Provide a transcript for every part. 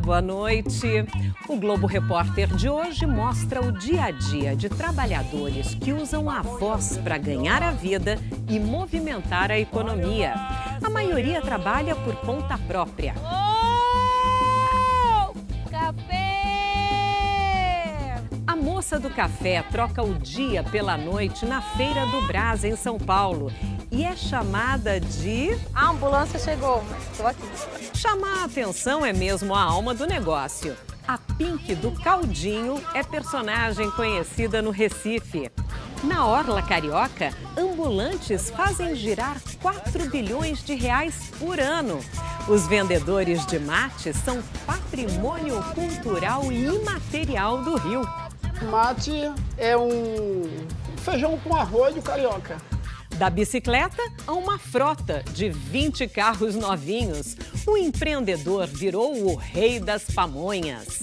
boa noite. O Globo Repórter de hoje mostra o dia a dia de trabalhadores que usam a voz para ganhar a vida e movimentar a economia. A maioria trabalha por conta própria. A moça do café troca o dia pela noite na Feira do Brás, em São Paulo. E é chamada de. A ambulância chegou, mas estou aqui. Chamar a atenção é mesmo a alma do negócio. A Pink do Caldinho é personagem conhecida no Recife. Na Orla Carioca, ambulantes fazem girar 4 bilhões de reais por ano. Os vendedores de mate são patrimônio cultural e imaterial do Rio. Mate é um feijão com arroz do carioca. Da bicicleta a uma frota de 20 carros novinhos, o empreendedor virou o rei das pamonhas.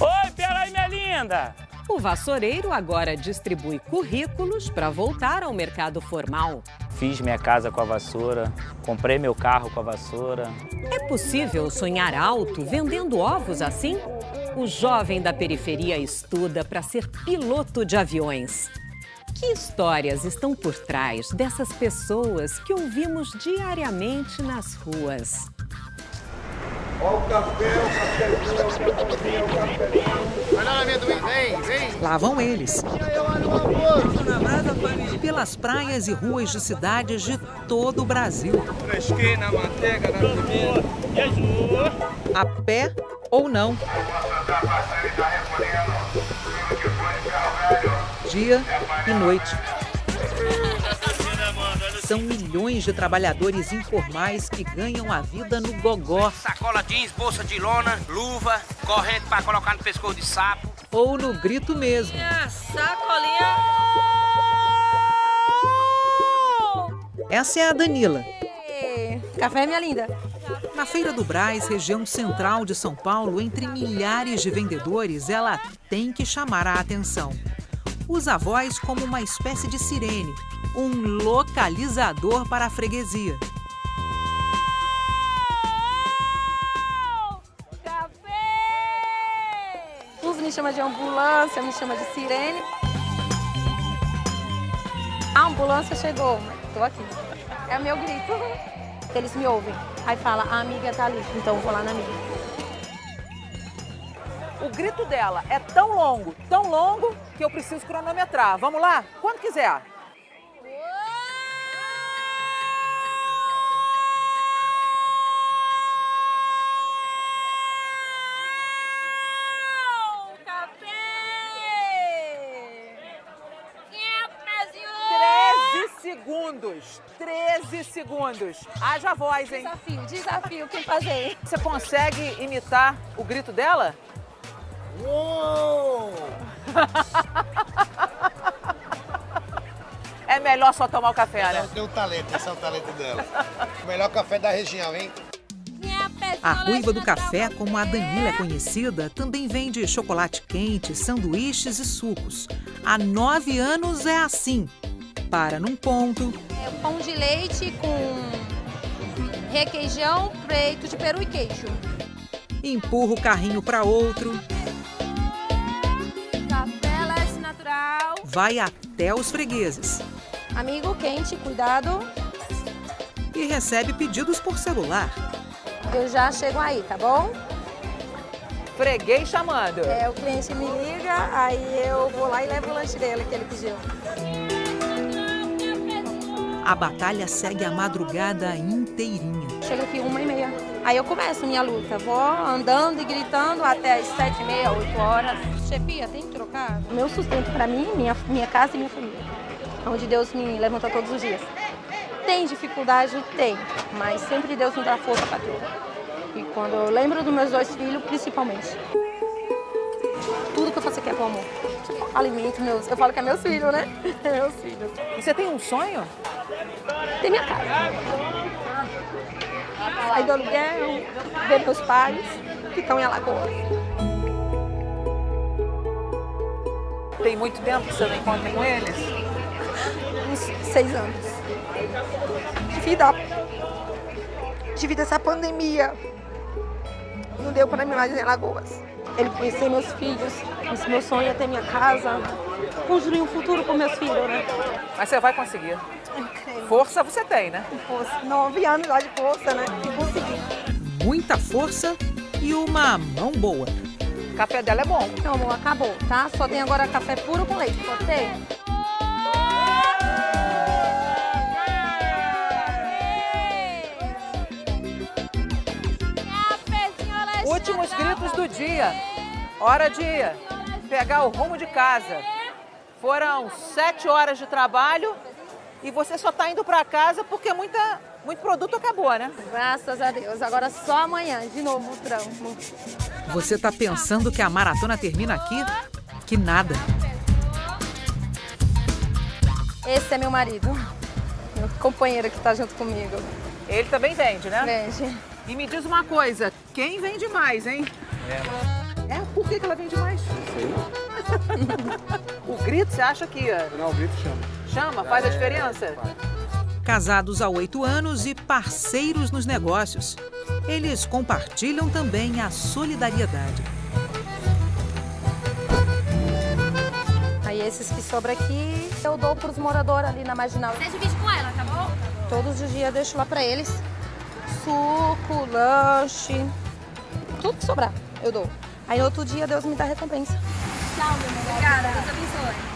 Oi, peraí, minha linda! O vassoureiro agora distribui currículos para voltar ao mercado formal. Fiz minha casa com a vassoura, comprei meu carro com a vassoura. É possível sonhar alto vendendo ovos assim? O jovem da periferia estuda para ser piloto de aviões. Que histórias estão por trás dessas pessoas que ouvimos diariamente nas ruas? Olha o café, o cafezinho, o cafezinho, o cafezinho. Olha lá, amendoim, vem, vem. Lá vão eles. E aí, olha o almoço. Pelas praias e ruas de cidades de todo o Brasil. Fresquinho na manteiga, na comida. A pé ou não. Dia e noite. São milhões de trabalhadores informais que ganham a vida no gogó Sacola jeans, bolsa de lona, luva, corrente para colocar no pescoço de sapo. ou no grito mesmo. Sacolinha! Essa é a Danila. Café, minha linda. Na Feira do Brás, região central de São Paulo, entre milhares de vendedores, ela tem que chamar a atenção. Usa a voz como uma espécie de sirene, um localizador para a freguesia. Uns me chamam de ambulância, me chamam de sirene. A ambulância chegou, estou aqui. É o meu grito. Eles me ouvem. Aí fala, a amiga tá ali, então vou lá na amiga. O grito dela é tão longo, tão longo, que eu preciso cronometrar. Vamos lá? Quando quiser. Café! 13 segundos. 13 segundos. Haja voz, hein? Desafio, desafio, quem fazer? Você consegue imitar o grito dela? Uou! É melhor só tomar o café, Ela né? tem um talento, esse é o talento dela. O melhor café da região, hein? A ruiva do café, como a Danila é conhecida, também vende chocolate quente, sanduíches e sucos. Há nove anos é assim. Para num ponto, É pão de leite com requeijão, peito de peru e queijo. empurra o carrinho para outro, vai até os fregueses Amigo quente, cuidado. e recebe pedidos por celular. Eu já chego aí, tá bom? Freguês chamando. É, o cliente me liga, aí eu vou lá e levo o lanche dele que ele pediu. A batalha segue a madrugada inteirinha. Chega aqui uma e meia. Aí eu começo minha luta. Vou andando e gritando até as sete e meia, oito horas. Chefia, tem que O meu sustento para mim, minha, minha casa e minha família. Onde Deus me levanta todos os dias. Tem dificuldade? Tem. Mas sempre Deus me dá força para tudo. E quando eu lembro dos meus dois filhos, principalmente. Tudo que eu faço aqui é com amor. Alimento meus... Eu falo que é meus filhos, né? meus filhos. E você tem um sonho? Tem minha casa. Sair do aluguel, ver meus pais, que estão em Alagoas. Tem muito tempo que você não encontra com eles? Uns seis anos. Devido, a... Devido a essa pandemia, Não deu para mim mais em Alagoas. Ele conhecer meus filhos. Esse meu sonho é ter minha casa. Construir um futuro com meus filhos, né? Mas você vai conseguir. Força você tem, né? Força. Nove anos lá de força, né? E consegui. Muita força e uma mão boa. Café dela é bom. Então, amor, acabou, tá? Só tem agora café puro com leite, pode ser? Últimos gritos do dia. Hora de pegar o rumo de casa. Foram sete horas de trabalho e você só está indo para casa porque muita, muito produto acabou, né? Graças a Deus. Agora só amanhã, de novo o trampo. Você tá pensando que a maratona termina aqui? Que nada. Esse é meu marido. Meu companheiro que está junto comigo. Ele também vende, né? Vende. E me diz uma coisa, quem vende mais, hein? É. É? Por que, que ela vende mais? o grito, você acha que... Não, o grito chama. Chama? Faz a diferença? Casados há oito anos e parceiros nos negócios. Eles compartilham também a solidariedade. Aí esses que sobram aqui, eu dou para os moradores ali na Marginal. Você divide com ela, tá bom? Todos os dias eu deixo lá para eles. Suco, lanche, tudo que sobrar eu dou. Aí no outro dia Deus me dá recompensa. Tchau, meu amor. Obrigada, Deus abençoe.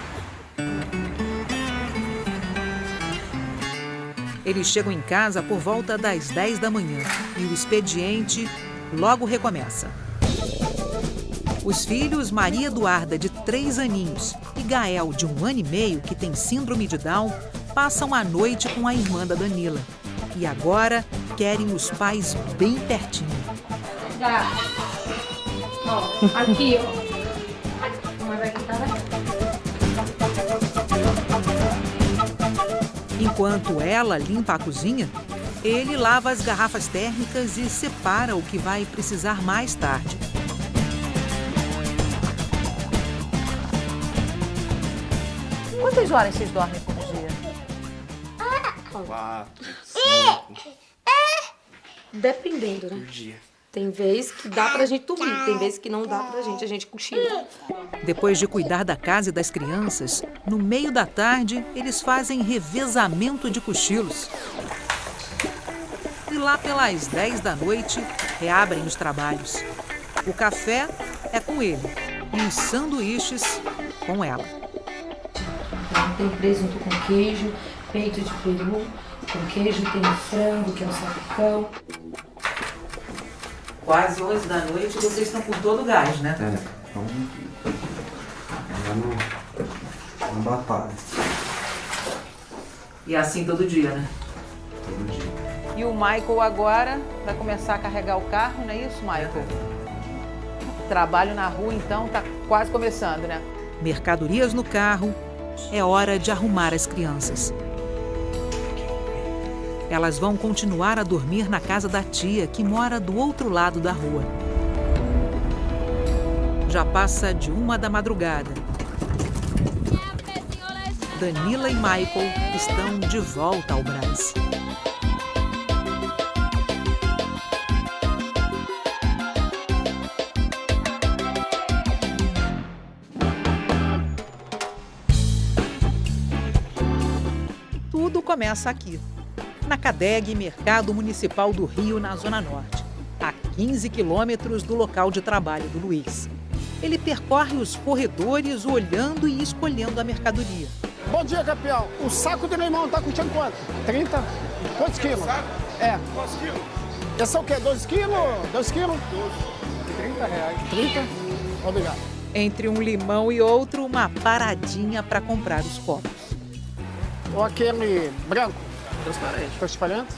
Eles chegam em casa por volta das 10 da manhã e o expediente logo recomeça. Os filhos Maria Eduarda, de três aninhos, e Gael, de um ano e meio, que tem síndrome de Down, passam a noite com a irmã da Danila. E agora querem os pais bem pertinho. Ó, aqui, ó. Enquanto ela limpa a cozinha, ele lava as garrafas térmicas e separa o que vai precisar mais tarde. Quantas horas vocês dormem por dia? Quatro, cinco Dependendo, né? por dia. Tem vez que dá pra gente dormir, tem vez que não dá pra gente, a gente cochila. Depois de cuidar da casa e das crianças, no meio da tarde, eles fazem revezamento de cochilos. E lá pelas 10 da noite, reabrem os trabalhos. O café é com ele e os sanduíches com ela. Tem presunto com queijo, peito de peru com queijo, tem frango, que é um salpicão. Quase 11 da noite, vocês estão com todo o gás, né? É, então. No, no batalha, E é assim todo dia, né? todo dia. E o Michael agora vai começar a carregar o carro, não é isso, Michael? Trabalho na rua, então, tá quase começando, né? Mercadorias no carro, é hora de arrumar as crianças. Elas vão continuar a dormir na casa da tia, que mora do outro lado da rua. Já passa de uma da madrugada. Danila e Michael estão de volta ao Brás. Tudo começa aqui, na CADEG Mercado Municipal do Rio, na Zona Norte, a 15 quilômetros do local de trabalho do Luiz. Ele percorre os corredores olhando e escolhendo a mercadoria. Bom dia, campeão. O saco de limão tá custando quanto? 30? Quantos quilos? É. Quantos quilos? Esse é o quê? 2 quilos? 2 quilos? 30 reais. 30? Obrigado. Entre um limão e outro, uma paradinha para comprar os copos. Ou aquele branco? Transparente. Transparente?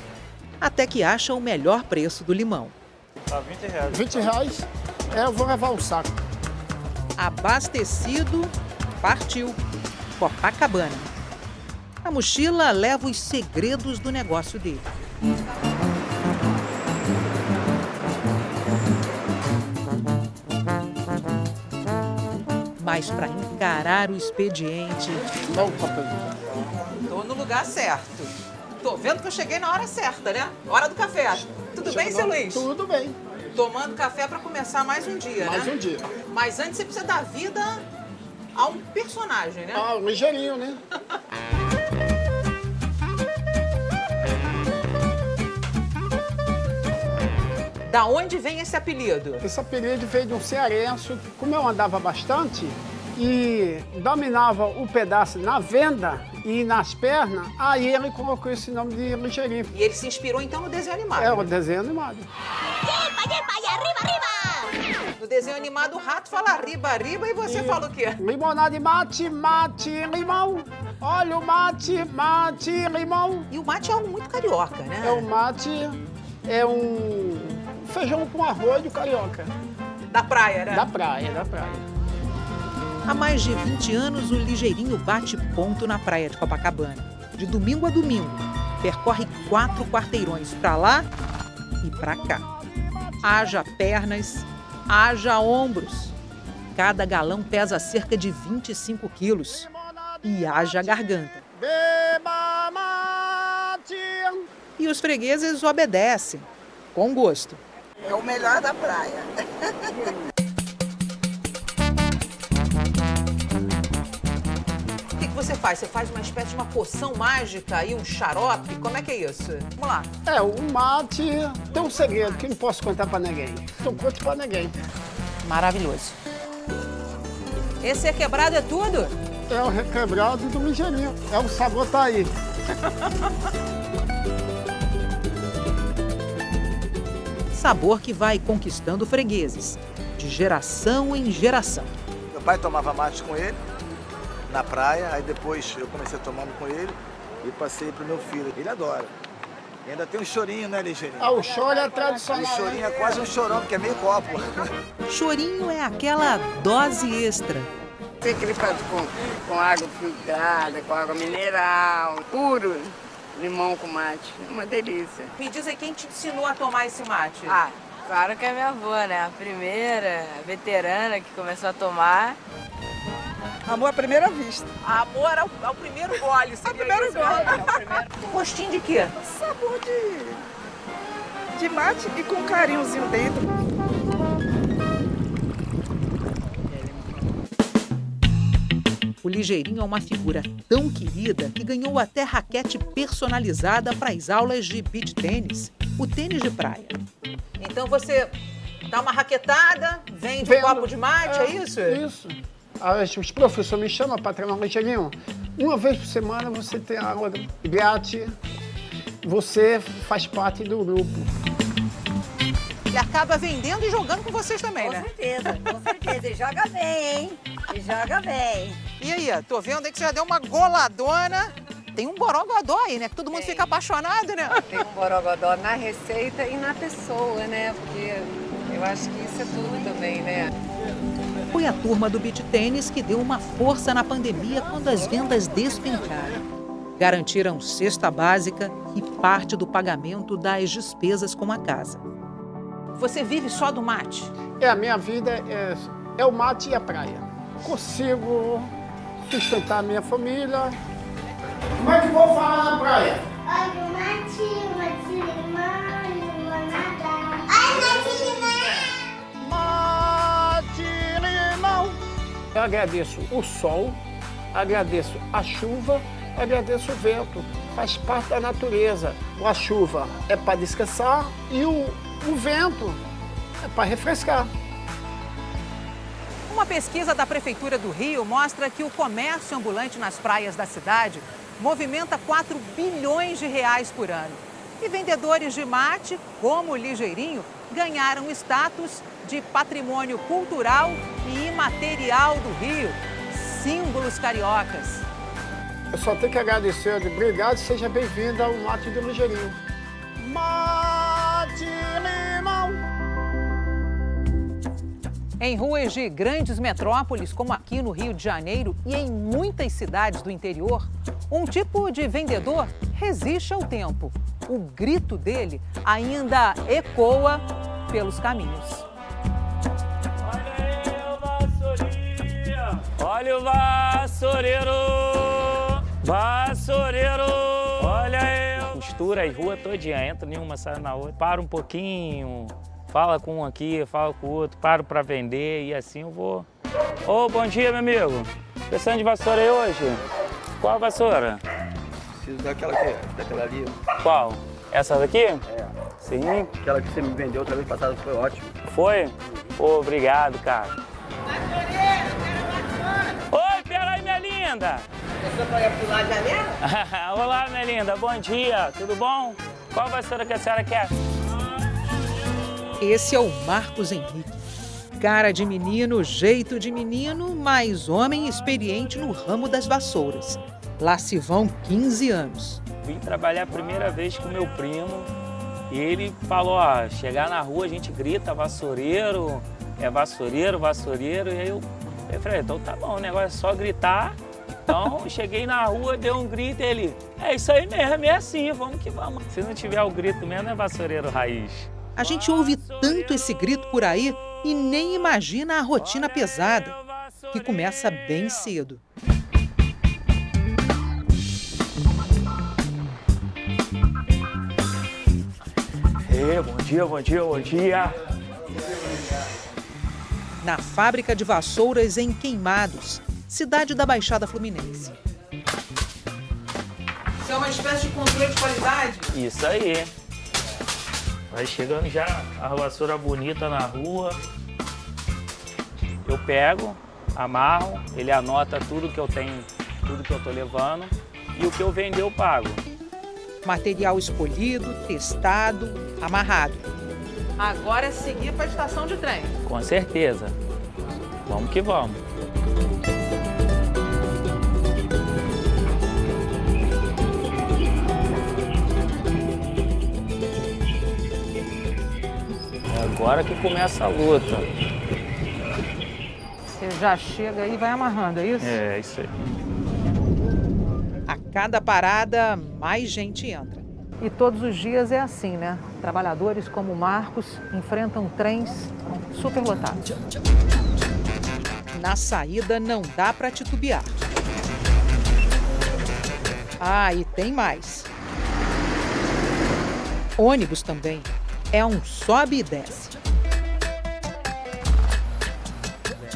Até que acha o melhor preço do limão. Tá 20 reais. 20 reais. É, eu vou levar um saco. Abastecido, partiu. Copacabana. A mochila leva os segredos do negócio dele. Mas para encarar o expediente. Tô no lugar certo. Tô vendo que eu cheguei na hora certa, né? Hora do café. Tudo bem, seu Luiz? Tudo bem. Tomando café para começar mais um dia, Mais né? um dia. Mas antes você precisa dar vida a um personagem, né? Ah, ligeirinho, né? Da onde vem esse apelido? Esse apelido veio de um cearense, como eu andava bastante e dominava o pedaço na venda e nas pernas, aí ele colocou esse nome de ligeirinho. E ele se inspirou então no desenho animado. É o desenho animado. No desenho animado, o rato fala riba, riba, e você fala o quê? Limonada de mate, mate, limão. Olha o mate, mate, limão. E o mate é algo muito carioca, né? É o mate, é um feijão com arroz do carioca. Da praia, né? Da praia, da praia. Há mais de 20 anos, o Ligeirinho bate ponto na praia de Copacabana. De domingo a domingo, percorre quatro quarteirões para lá e para cá. Haja pernas, haja ombros. Cada galão pesa cerca de 25 quilos. E haja garganta. Beba mate. E os fregueses obedecem, com gosto. É o melhor da praia. você faz? Você faz uma espécie de uma poção mágica e um xarope? Como é que é isso? Vamos lá. É, o mate tem um segredo que não posso contar pra ninguém. Não conto pra ninguém. Maravilhoso. Esse é quebrado é tudo? É o requebrado do ligeirinho. É o sabor tá aí. Sabor que vai conquistando fregueses, de geração em geração. Meu pai tomava mate com ele na praia, aí depois eu comecei tomando com ele e passei pro meu filho. Ele adora. E ainda tem um chorinho, né, Ligeirinho? Ah, o choro é tradicional. O chorinho é quase um chorão, porque é meio copo. Chorinho é aquela dose extra. Tem que ele faz com, com água filtrada, com água mineral, puro, limão com mate. É uma delícia. Me diz aí quem te ensinou a tomar esse mate? Ah, claro que é minha avó, né? A primeira, a veterana que começou a tomar. Amor à primeira vista. Amor ao, ao primeiro gole, seria primeiro isso, gole. né? É primeiro. Gostinho de quê? Sabor de, de mate e com carinhozinho dentro. O Ligeirinho é uma figura tão querida que ganhou até raquete personalizada para as aulas de beach tênis, o tênis de praia. Então você dá uma raquetada, vende um Vendo. copo de mate, é, isso? Isso. As- Os professores me chamam para treinar ligeirinho. Uma vez por semana você tem aula grátis. Você faz parte do grupo. E acaba vendendo e jogando com vocês também, Com né? certeza, com certeza. E joga bem, hein? E joga bem. E aí, tô vendo aí que você já deu uma goladona. Tem um borogodó aí, né? Que todo mundo fica apaixonado, né? Tem um borogodó na receita e na pessoa, né? Porque eu acho que isso é tudo também, né? Foi a turma do beach tênis que deu uma força na pandemia quando as vendas despencaram. Garantiram cesta básica e parte do pagamento das despesas com a casa. Você vive só do mate? É, a minha vida é, é o mate e a praia. Consigo sustentar a minha família. Como é que vou falar na praia? Olha o matinho, matinho, limão, limonada. Ai, matinho, Eu agradeço o sol, agradeço a chuva, agradeço o vento. Faz parte da natureza. A chuva é para descansar e o, o vento é para refrescar. Uma pesquisa da Prefeitura do Rio mostra que o comércio ambulante nas praias da cidade movimenta 4 bilhões de reais por ano. E vendedores de mate, como o Ligeirinho, ganharam status de patrimônio cultural e imaterial do Rio, símbolos cariocas. Eu só tenho que agradecer. Obrigado, seja bem-vindo ao Mate do Ligeirinho. Mate, limão. Em ruas de grandes metrópoles, como aqui no Rio de Janeiro e em muitas cidades do interior, um tipo de vendedor resiste ao tempo. O grito dele ainda ecoa pelos caminhos. Olha o vassoureiro! Vassoureiro! Olha eu! Costura as ruas todinha, entra nenhuma, sai na outra. Para um pouquinho, Fala com um aqui, fala com o outro, paro para vender e assim eu vou. Ô, bom dia, meu amigo. Precisando de vassoura aí hoje? Qual a vassoura? Preciso daquela, que, daquela ali. Qual? Essa daqui? É. Sim. Aquela que você me vendeu outra vez passada foi ótimo. Foi? Pô, obrigado, cara. Minha linda. Você pular a janela? Olá, minha linda. Bom dia. Tudo bom? Qual vassoura que a senhora quer? Esse é o Marcos Henrique. Cara de menino, jeito de menino, mas homem experiente no ramo das vassouras. Lá se vão 15 anos. Vim trabalhar a primeira vez com meu primo e ele falou, ó, chegar na rua a gente grita vassoureiro, é vassoureiro, vassoureiro, e aí eu, eu falei, então tá bom, o negócio é só gritar. Então cheguei na rua, dei um grito e ele, é isso aí mesmo, é assim, vamos que vamos. Se não tiver o grito mesmo, é vassoureiro raiz. A gente ouve tanto esse grito por aí e nem imagina a rotina pesada, que começa bem cedo. Bom dia, bom dia, bom dia. Na fábrica de vassouras em Queimados, cidade da Baixada Fluminense. Isso é uma espécie de controle de qualidade? Isso aí. Vai chegando já a vassoura bonita na rua. Eu pego, amarro, ele anota tudo que eu tenho, tudo que eu tô levando e o que eu vender eu pago. Material escolhido, testado, amarrado. Agora é seguir para a estação de trem. Com certeza. Vamos que vamos. Agora que começa a luta. Você já chega aí e vai amarrando, é isso? É, isso aí. A cada parada, mais gente entra. E todos os dias é assim, né? Trabalhadores como o Marcos enfrentam trens superlotados. Na saída não dá para titubear. Ah, e tem mais. Ônibus também. É um sobe e desce.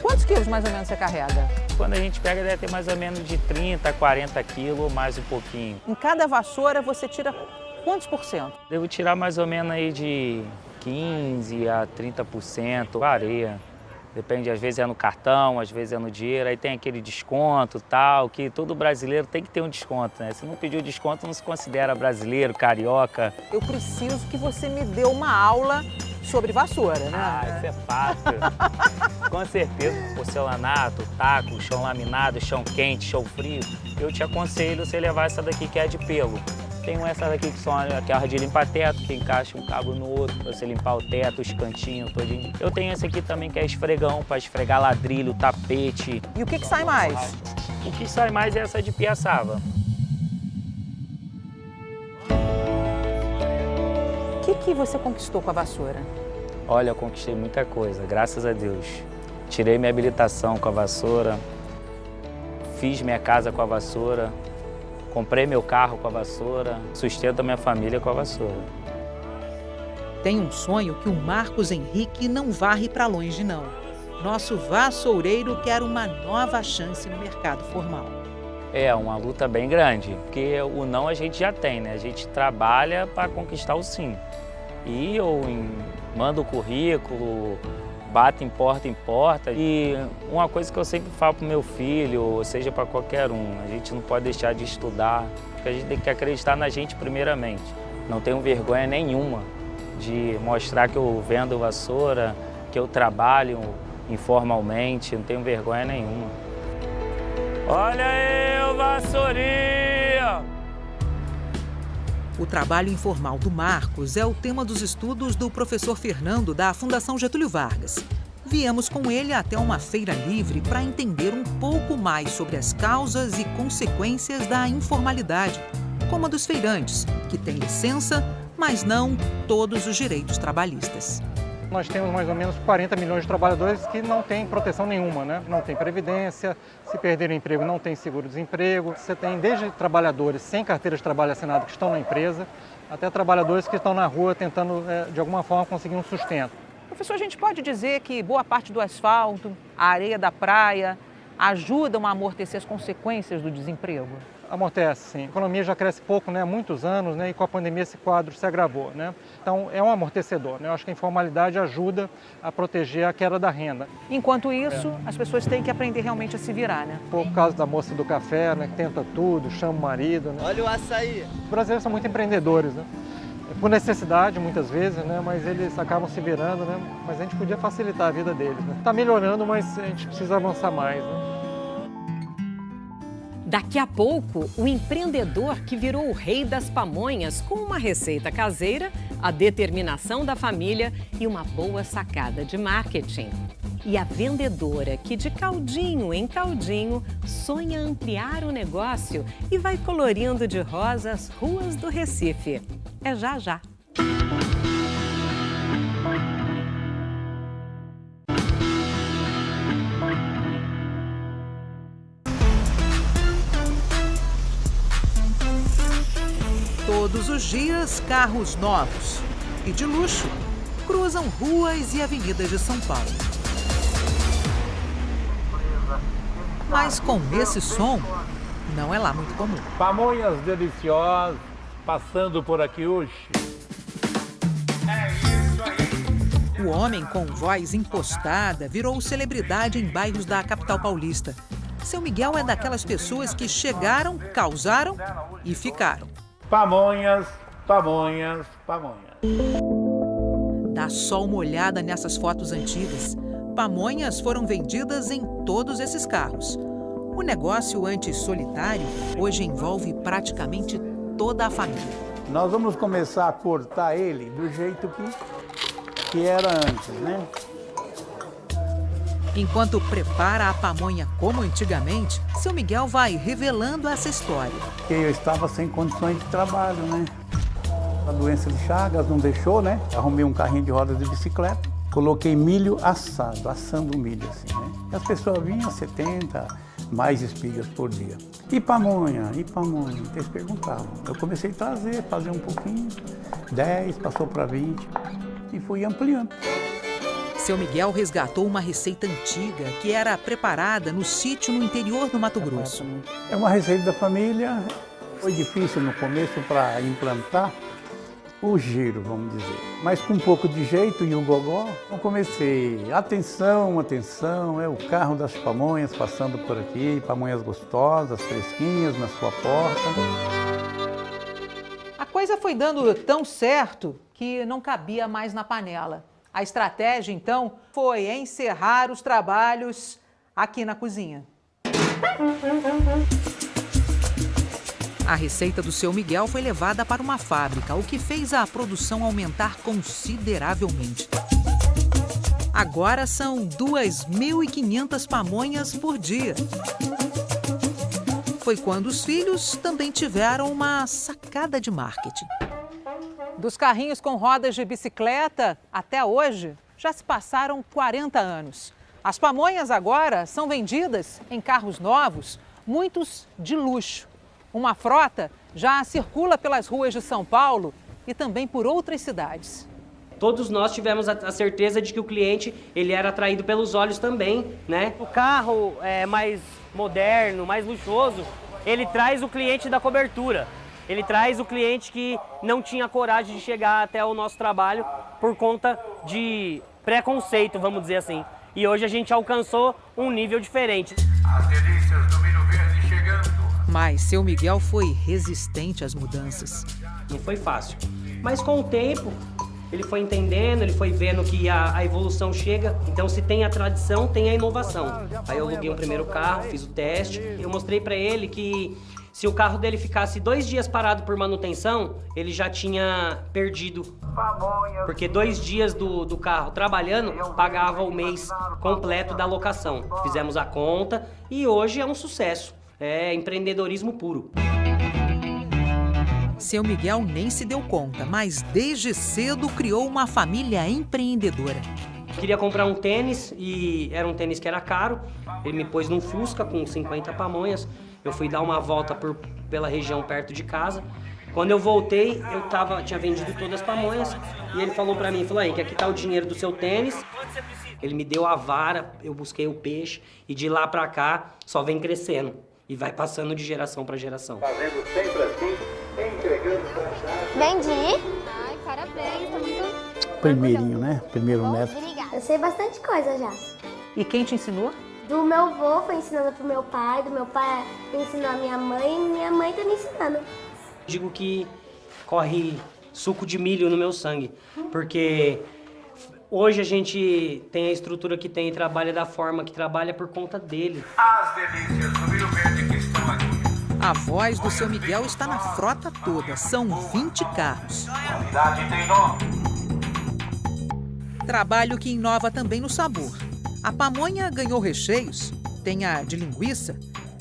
Quantos quilos mais ou menos você carrega? Quando a gente pega, deve ter mais ou menos de 30, 40 quilos, mais um pouquinho. Em cada vassoura você tira quantos por cento? Devo tirar mais ou menos aí de 15 a 30%, varia. Depende, às vezes é no cartão, às vezes é no dinheiro, aí tem aquele desconto tal, que todo brasileiro tem que ter um desconto, né? Se não pedir o desconto, não se considera brasileiro, carioca. Eu preciso que você me dê uma aula sobre vassoura, né? Ah, isso é fácil. Com certeza, porcelanato, taco, chão laminado, chão quente, chão frio. Eu te aconselho você levar essa daqui que é de pelo. Tem essa daqui que são aquela de limpar teto, que encaixa um cabo no outro para você limpar o teto, os cantinhos todinho. Eu tenho esse aqui também que é esfregão para esfregar ladrilho, tapete. E o que, que sai mais? O que sai mais é essa de piaçava. O que, que você conquistou com a vassoura? Olha, eu conquistei muita coisa, graças a Deus. Tirei minha habilitação com a vassoura, fiz minha casa com a vassoura, comprei meu carro com a vassoura, sustento a minha família com a vassoura. Tem um sonho que o Marcos Henrique não varre para longe, não. Nosso vassoureiro quer uma nova chance no mercado formal. É uma luta bem grande, porque o não a gente já tem, né? A gente trabalha para conquistar o sim. E eu mando o currículo, bato em porta em porta. E uma coisa que eu sempre falo para meu filho, ou seja, para qualquer um, a gente não pode deixar de estudar, porque a gente tem que acreditar na gente primeiramente. Não tenho vergonha nenhuma de mostrar que eu vendo vassoura, que eu trabalho informalmente, não tenho vergonha nenhuma. Olha aí o vassourinho! O trabalho informal do Marcos é o tema dos estudos do professor Fernando da Fundação Getúlio Vargas. Viemos com ele até uma feira livre para entender um pouco mais sobre as causas e consequências da informalidade, como a dos feirantes, que têm licença, mas não todos os direitos trabalhistas. Nós temos mais ou menos 40 milhões de trabalhadores que não têm proteção nenhuma, né? não tem previdência, se perder o emprego não tem seguro-desemprego. Você tem desde trabalhadores sem carteira de trabalho assinada que estão na empresa, até trabalhadores que estão na rua tentando, de alguma forma, conseguir um sustento. Professor, a gente pode dizer que boa parte do asfalto, a areia da praia, ajudam a amortecer as consequências do desemprego? Amortece, sim. A economia já cresce pouco, né, há muitos anos, né, e com a pandemia esse quadro se agravou. Né? Então, é um amortecedor. Né? Eu acho que a informalidade ajuda a proteger a queda da renda. Enquanto isso, é. as pessoas têm que aprender realmente a se virar, né? Por causa da moça do café, né, que tenta tudo, chama o marido. Né? Olha o açaí! Os brasileiros são muito empreendedores, né? por necessidade muitas vezes, né? mas eles acabam se virando, né? mas a gente podia facilitar a vida deles. Está né? Tá melhorando, mas a gente precisa avançar mais. Né? Daqui a pouco, o empreendedor que virou o rei das pamonhas com uma receita caseira, a determinação da família e uma boa sacada de marketing. E a vendedora que de caldinho em caldinho sonha ampliar o negócio e vai colorindo de rosa as ruas do Recife. É já já. Todos os dias, carros novos e de luxo cruzam ruas e avenidas de São Paulo. Mas com esse som, não é lá muito comum. Pamonhas deliciosas passando por aqui hoje. O homem com voz impostada virou celebridade em bairros da capital paulista. Seu Miguel é daquelas pessoas que chegaram, causaram e ficaram. Pamonhas, pamonhas, pamonhas. Dá só uma olhada nessas fotos antigas. Pamonhas foram vendidas em todos esses carros. O negócio antes solitário hoje envolve praticamente toda a família. Nós vamos começar a cortar ele do jeito que, que era antes, né? Enquanto prepara a pamonha como antigamente, seu Miguel vai revelando essa história. Eu estava sem condições de trabalho, né? A doença de Chagas não deixou, né? Arrumei um carrinho de rodas de bicicleta, coloquei milho assado, assando milho assim, né? E as pessoas vinham 70, mais espigas por dia. E pamonha, e pamonha, eles perguntavam. Eu comecei a trazer, fazer um pouquinho, 10, passou para 20 e fui ampliando. Seu Miguel resgatou uma receita antiga que era preparada no sítio no interior do Mato Grosso. É uma receita da família, foi difícil no começo para implantar, o giro, vamos dizer. Mas com um pouco de jeito e o gogó, eu comecei, atenção, atenção, é o carro das pamonhas passando por aqui, pamonhas gostosas, fresquinhas na sua porta. A coisa foi dando tão certo que não cabia mais na panela. A estratégia, então, foi encerrar os trabalhos aqui na cozinha. A receita do seu Miguel foi levada para uma fábrica, o que fez a produção aumentar consideravelmente. Agora são 2.500 pamonhas por dia. Foi quando os filhos também tiveram uma sacada de marketing. Dos carrinhos com rodas de bicicleta até hoje, já se passaram 40 anos. As pamonhas agora são vendidas em carros novos, muitos de luxo. Uma frota já circula pelas ruas de São Paulo e também por outras cidades. Todos nós tivemos a certeza de que o cliente ele era atraído pelos olhos também, né? O carro é mais moderno, mais luxuoso, ele traz o cliente da cobertura. Ele traz o cliente que não tinha coragem de chegar até o nosso trabalho por conta de preconceito, vamos dizer assim. E hoje a gente alcançou um nível diferente. As delícias do milho verde chegando. Mas seu Miguel foi resistente às mudanças. Não foi fácil. Mas com o tempo, ele foi entendendo, ele foi vendo que a, a, evolução chega. Então, se tem a tradição, tem a inovação. Aí eu aluguei um primeiro carro, fiz o teste. Eu mostrei para ele que se o carro dele ficasse dois dias parado por manutenção, ele já tinha perdido. Porque dois dias do, do carro trabalhando pagava o mês completo da locação. Fizemos a conta e hoje é um sucesso é empreendedorismo puro. Seu Miguel nem se deu conta, mas desde cedo criou uma família empreendedora. Queria comprar um tênis e era um tênis que era caro. Ele me pôs num Fusca com 50 pamonhas. Eu fui dar uma volta por, pela região perto de casa Quando eu voltei, eu tava, tinha vendido todas as pamonhas e ele falou pra mim, falou aí, que aqui tá o dinheiro do seu tênis. Ele me deu a vara, eu busquei o peixe e de lá pra cá só vem crescendo e vai passando de geração pra geração. Fazendo sempre assim, entregando Vendi. Ai, parabéns, tá muito... Primeirinho, né? Primeiro neto. Sei bastante coisa já. E quem te ensinou? Do meu avô foi ensinando pro meu pai, do meu pai ensinou a minha mãe e minha mãe tá me ensinando. Digo que corre suco de milho no meu sangue, porque hoje a gente tem a estrutura que tem e trabalha da forma que trabalha por conta dele. As delícias do Rio Verde que estão aqui. A voz do seu Miguel está na frota toda, são 20 carros. Qualidade tem nome. Trabalho que inova também no sabor. A pamonha ganhou recheios, tem a de linguiça,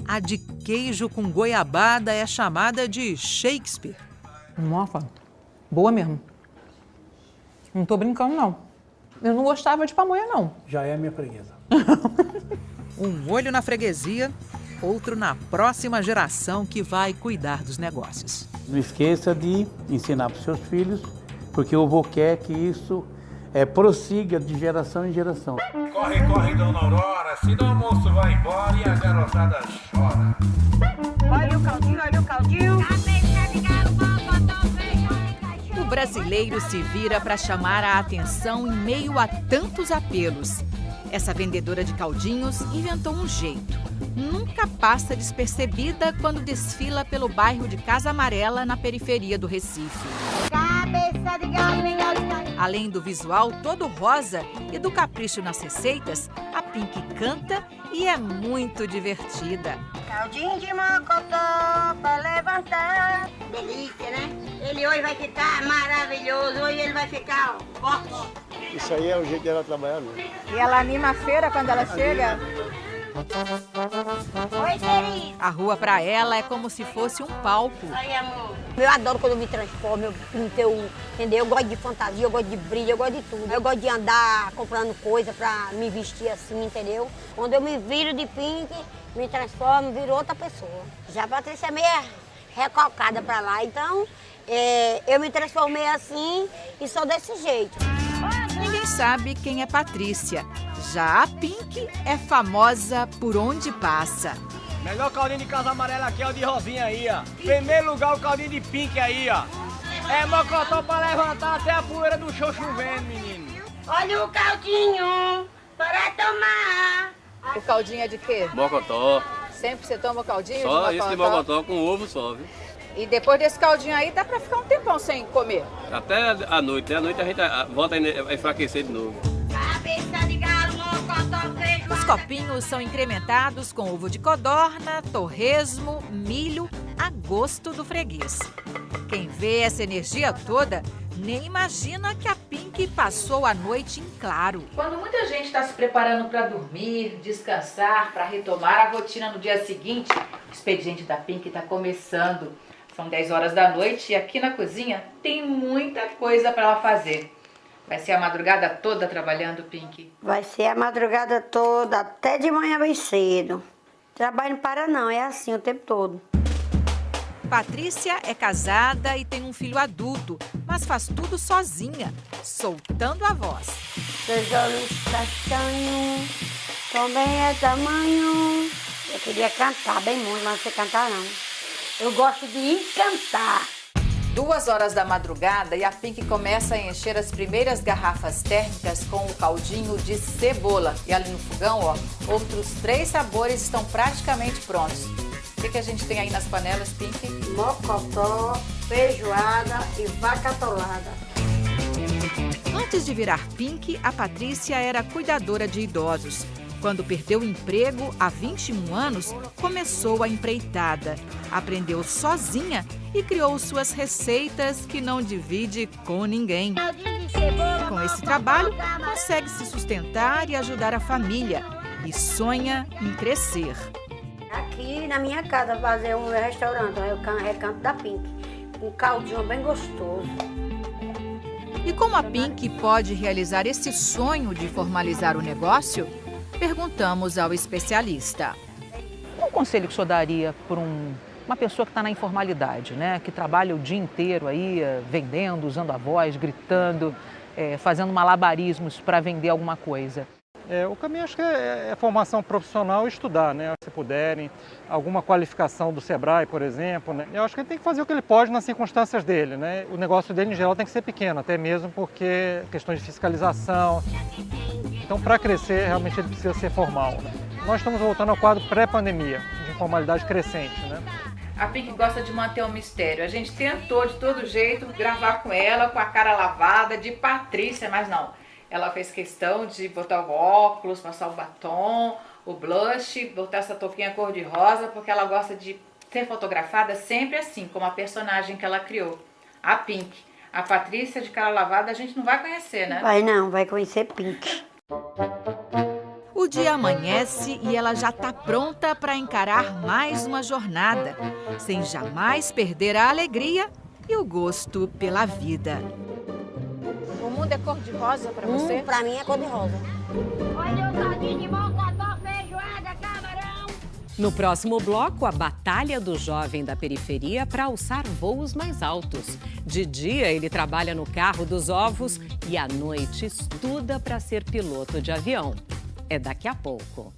a de queijo com goiabada é chamada de Shakespeare. Nossa, boa mesmo. Não tô brincando, não. Eu não gostava de pamonha, não. Já é minha freguesa. Um olho na freguesia, outro na próxima geração que vai cuidar dos negócios. Não esqueça de ensinar para os seus filhos, porque o avô quer que isso é, prossiga de geração em geração. Corre, corre, dona Aurora, senão o almoço vai embora e a garotada chora. Olha o caldinho, olha o caldinho. O brasileiro se vira para chamar a atenção em meio a tantos apelos. Essa vendedora de caldinhos inventou um jeito. Nunca passa despercebida quando desfila pelo bairro de Casa Amarela, na periferia do Recife. Cabeça de galinha. Além do visual todo rosa e do capricho nas receitas, a Pink canta e é muito divertida. Caldinho de mocotó pra levantar. Delícia, né? Ele hoje vai ficar maravilhoso. Hoje ele vai ficar ó, forte. Isso aí é o jeito dela trabalhar mesmo. E ela anima a feira quando ela chega? Oi, querido. A rua para ela é como se fosse um palco. Aí, amor. Eu adoro quando eu me transformo, eu pinto, eu, entendeu? Eu gosto de fantasia, eu gosto de brilho, eu gosto de tudo. Eu gosto de andar comprando coisa pra me vestir assim, entendeu? Quando eu me viro de pink, me transformo, viro outra pessoa. Já a Patrícia é meio recalcada pra lá, então é, eu me transformei assim e sou desse jeito. Ninguém sabe quem é Patrícia. Já a Pink é famosa por onde passa. Melhor caldinho de casa amarela aqui é o de Rosinha aí, ó. Primeiro lugar o caldinho de pink aí, ó. É mocotó pra levantar até a poeira do chão chovendo, menino. Olha o caldinho para tomar. O caldinho é de quê? Mocotó. Sempre você toma o caldinho Só de esse de mocotó com ovo só, viu? E depois desse caldinho aí, dá pra ficar um tempão sem comer. Até a noite, né? A noite a gente volta a enfraquecer de novo. Cabeça de mocotó. Os copinhos são incrementados com ovo de codorna, torresmo, milho, a gosto do freguês. Quem vê essa energia toda nem imagina que a Pink passou a noite em claro. Quando muita gente está se preparando para dormir, descansar, para retomar a rotina no dia seguinte, o expediente da Pink está começando. São 10 horas da noite e aqui na cozinha tem muita coisa para ela fazer. Vai ser a madrugada toda trabalhando, Pink? Vai ser a madrugada toda, até de manhã bem cedo. Trabalho não para não, é assim o tempo todo. Patrícia é casada e tem um filho adulto, mas faz tudo sozinha, soltando a voz. Seus olhos castanhos, também é tamanho. Eu queria cantar bem muito, mas não sei cantar não. Eu gosto de encantar. Duas horas da madrugada e a Pink começa a encher as primeiras garrafas térmicas com o caldinho de cebola. E ali no fogão, ó, outros três sabores estão praticamente prontos. O que, que a gente tem aí nas panelas, Pink? Mocotó, feijoada e vaca atolada. Antes de virar Pink, a Patrícia era cuidadora de idosos. Quando perdeu o emprego, há 21 anos, começou a empreitada. Aprendeu sozinha e criou suas receitas que não divide com ninguém. Com esse trabalho, consegue se sustentar e ajudar a família. E sonha em crescer. Aqui na minha casa fazer um restaurante, é o can- recanto da Pink. Um caldinho bem gostoso. E como a Pink pode realizar esse sonho de formalizar o negócio? Perguntamos ao especialista. Qual conselho que o senhor daria para um uma pessoa que está na informalidade, né? que trabalha o dia inteiro aí eh, vendendo, usando a voz, gritando, é, fazendo malabarismos para vender alguma coisa? É, o caminho acho que é, é, formação profissional e estudar, né? Se puderem, alguma qualificação do Sebrae, por exemplo, né? Eu acho que ele tem que fazer o que ele pode nas circunstâncias dele, né? O negócio dele, em geral, tem que ser pequeno, até mesmo porque questões de fiscalização. Então, para crescer, realmente ele precisa ser formal, né? Nós estamos voltando ao quadro pré-pandemia, de informalidade crescente, né? A Pink gosta de manter um mistério. A gente tentou de todo jeito gravar com ela, com a cara lavada, de Patrícia, mas não. Ela fez questão de botar o óculos, passar o batom, o blush, botar essa touquinha cor-de-rosa, porque ela gosta de ser fotografada sempre assim, como a personagem que ela criou, a Pink. A Patrícia de cara lavada a gente não vai conhecer, né? Vai não, vai conhecer Pink. O dia amanhece e ela já está pronta para encarar mais uma jornada, sem jamais perder a alegria e o gosto pela vida. Mundo é cor-de-rosa para você? Hum, para mim é cor-de-rosa. Olha o todinho de mocotó, feijoada, camarão. No próximo bloco, a batalha do jovem da periferia para alçar voos mais altos. De dia, ele trabalha no carro dos ovos e à noite estuda para ser piloto de avião. É daqui a pouco.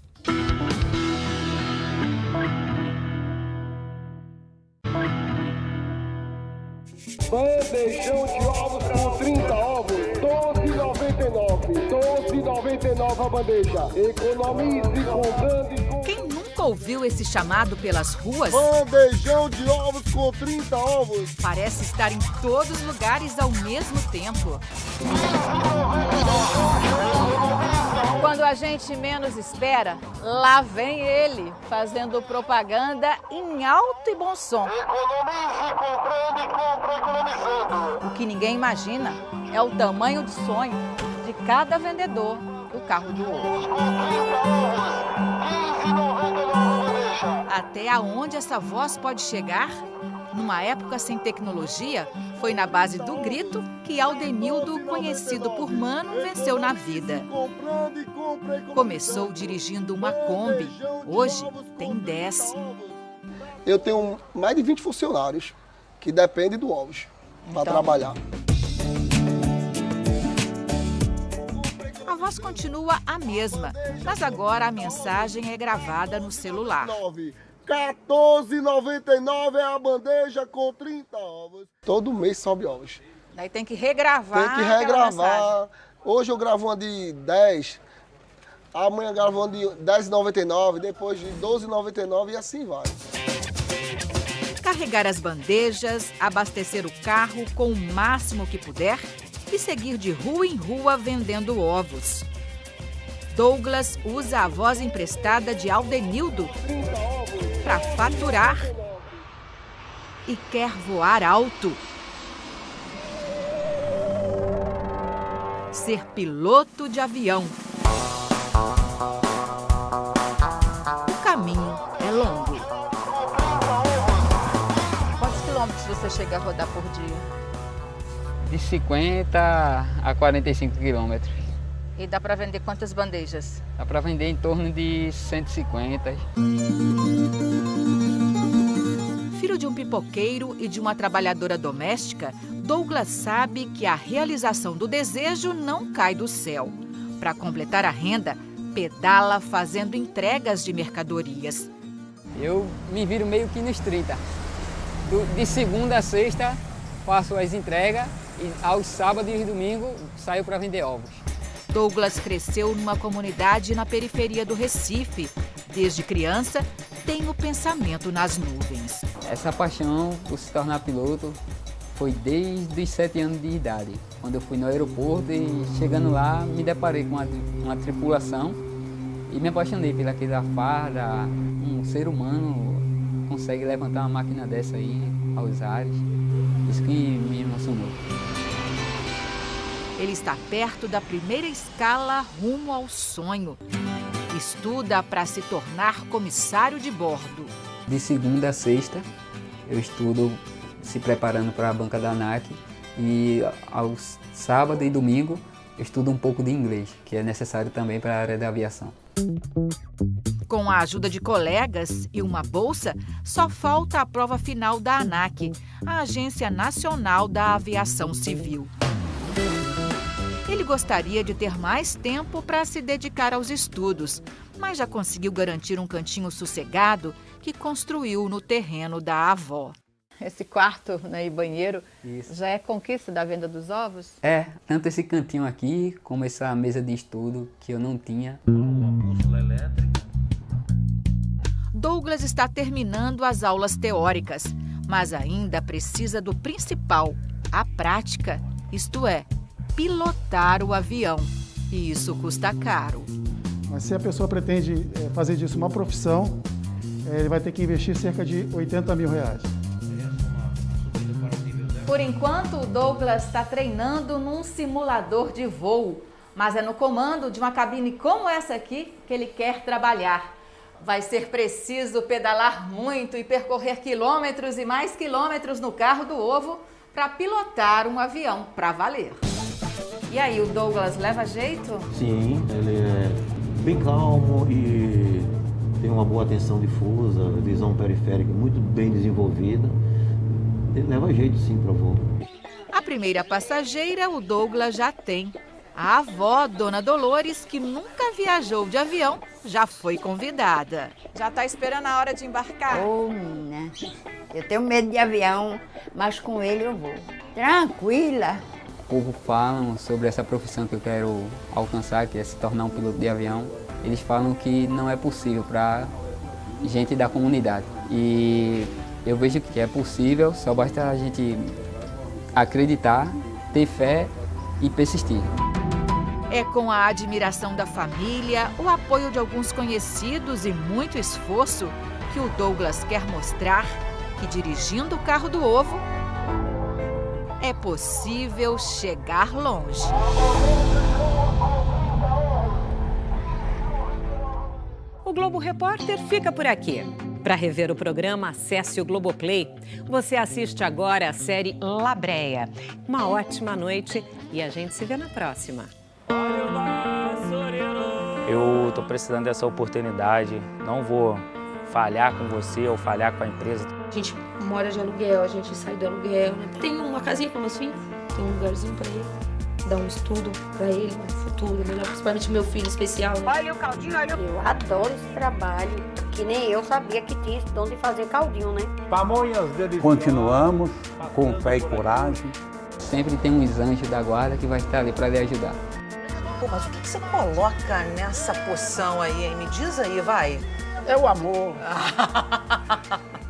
Bandejão de ovos com 30 ovos, 12,99. 12,99 a bandeja. Economize com... Quem nunca ouviu esse chamado pelas ruas? Bandejão de ovos com 30 ovos. Parece estar em todos os lugares ao mesmo tempo. Quando a gente menos espera, lá vem ele, fazendo propaganda em alto e bom som. Economize comprando e compra economizando. O que ninguém imagina é o tamanho do sonho de cada vendedor do carro de ovo. Até aonde essa voz pode chegar? Numa época sem tecnologia, foi na base do grito que Aldenildo, conhecido por Mano, venceu na vida. Começou dirigindo uma Kombi, hoje tem 10. Eu tenho mais de 20 funcionários que dependem do ovos para Então. trabalhar. Voz continua a mesma, mas agora a mensagem é gravada no celular. 14,99 é a bandeja com 30 ovos. Todo mês sobe ovos. Daí tem que regravar. Tem que regravar. Hoje eu gravo uma de 10, amanhã eu gravo uma de 10,99, depois de 12,99 e assim vai. Carregar as bandejas, abastecer o carro com o máximo que puder e seguir de rua em rua vendendo ovos. Douglas usa a voz emprestada de Aldenildo para faturar e quer voar alto. Ser piloto de avião. O caminho é longo. Quantos quilômetros você chega a rodar por dia? De 50 a 45 quilômetros. E dá para vender quantas bandejas? Dá para vender em torno de 150. Filho de um pipoqueiro e de uma trabalhadora doméstica, Douglas sabe que a realização do desejo não cai do céu. Para completar a renda, pedala fazendo entregas de mercadorias. Eu me viro meio que nos 30. Do- de segunda a sexta faço as entregas e aos sábados e domingos saio para vender ovos. Douglas cresceu numa comunidade na periferia do Recife. Desde criança, tem o pensamento nas nuvens. Essa paixão por se tornar piloto foi desde os sete anos de idade, quando eu fui no aeroporto e chegando lá me deparei com uma, uma tripulação e me apaixonei pelaquela farda. Um ser humano consegue levantar uma máquina dessa aí aos ares. Isso que me emocionou. Ele está perto da primeira escala rumo ao sonho. Estuda para se tornar comissário de bordo. De segunda a sexta eu estudo se preparando para a banca da ANAC e aos sábado e domingo eu estudo um pouco de inglês, que é necessário também para a área da aviação. Com a ajuda de colegas e uma bolsa, só falta a prova final da ANAC, a Agência Nacional da Aviação Civil. Gostaria de ter mais tempo para se dedicar aos estudos, mas já conseguiu garantir um cantinho sossegado que construiu no terreno da avó. Esse quarto né, e banheiro Isso. já é conquista da venda dos ovos? É, tanto esse cantinho aqui, como essa mesa de estudo que eu não tinha. Douglas está terminando as aulas teóricas, mas ainda precisa do principal, a prática, isto é, pilotar o avião. E isso custa caro. Mas se a pessoa pretende eh, fazer disso uma profissão, eh, ele vai ter que investir cerca de 80 mil reais. Por enquanto, o Douglas está treinando num simulador de voo, mas é no comando de uma cabine como essa aqui que ele quer trabalhar. Vai ser preciso pedalar muito e percorrer quilômetros e mais quilômetros no carro do ovo para pilotar um avião para valer. E aí, o Douglas leva jeito? Sim, ele é bem calmo e tem uma boa atenção difusa, visão periférica muito bem desenvolvida. Ele leva jeito sim para voo. A primeira passageira o Douglas já tem. A avó, Dona Dolores, que nunca viajou de avião, já foi convidada. Já está esperando a hora de embarcar? Ô, menina, eu tenho medo de avião, mas com ele eu vou. Tranquila. Pouco falam sobre essa profissão que eu quero alcançar, que é se tornar um piloto de avião. Eles falam que não é possível para gente da comunidade. E eu vejo que é possível, só basta a gente acreditar, ter fé e persistir. É com a admiração da família, o apoio de alguns conhecidos e muito esforço que o Douglas quer mostrar que dirigindo o carro do ovo é possível chegar longe. O Globo Repórter fica por aqui. Para rever o programa, acesse o Globoplay. Você assiste agora a série Labreia. Uma ótima noite e a gente se vê na próxima. Eu estou precisando dessa oportunidade, não vou falhar com você ou falhar com a empresa. A gente mora de aluguel, a gente sai do aluguel, né? Tem uma casinha com meus filhos, tem um lugarzinho pra ele, dar um estudo pra ele, um futuro melhor, principalmente meu filho especial. Né? Olha o caldinho, olha o... Eu adoro esse trabalho, que nem eu sabia que tinha esse dom de fazer caldinho, né? Pamonhas deliciosas. Continuamos com fé e coragem. Sempre tem uns anjos da guarda que vai estar ali para lhe ajudar. Pô, mas o que, que você coloca nessa poção aí, hein? Me diz aí, vai. É o amor.